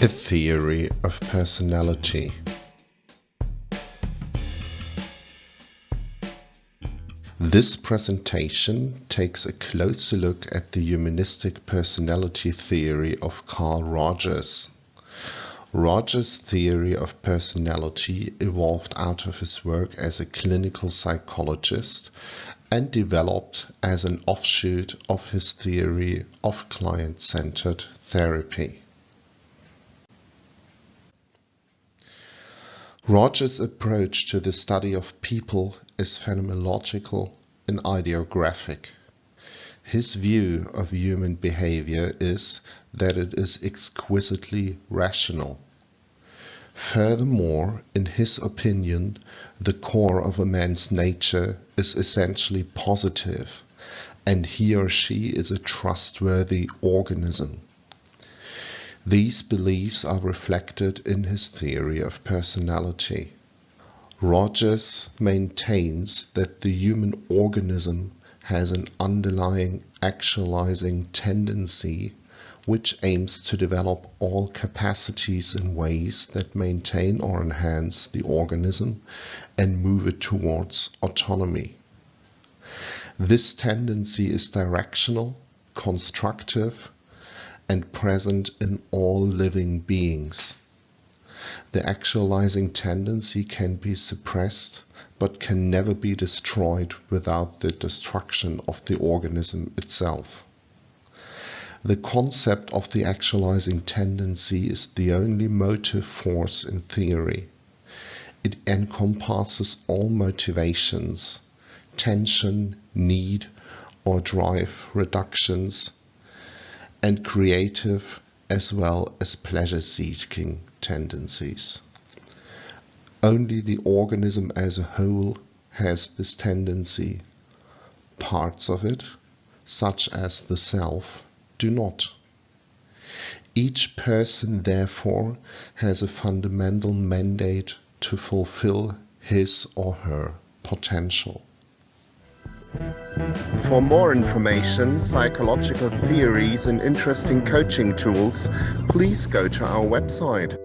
A Theory of Personality This presentation takes a closer look at the humanistic personality theory of Carl Rogers. Rogers' theory of personality evolved out of his work as a clinical psychologist and developed as an offshoot of his theory of client-centered therapy. Rogers' approach to the study of people is phenomenological and idiographic. His view of human behavior is that it is exquisitely rational. Furthermore, in his opinion, the core of a man's nature is essentially positive, and he or she is a trustworthy organism. These beliefs are reflected in his theory of personality. Rogers maintains that the human organism has an underlying actualizing tendency which aims to develop all capacities in ways that maintain or enhance the organism and move it towards autonomy. This tendency is directional, constructive, and present in all living beings. The actualizing tendency can be suppressed but can never be destroyed without the destruction of the organism itself. The concept of the actualizing tendency is the only motive force in theory. It encompasses all motivations, tension, need, or drive reductions and creative as well as pleasure-seeking tendencies. Only the organism as a whole has this tendency. Parts of it, such as the self, do not. Each person therefore has a fundamental mandate to fulfill his or her potential. For more information, psychological theories and interesting coaching tools, please go to our website.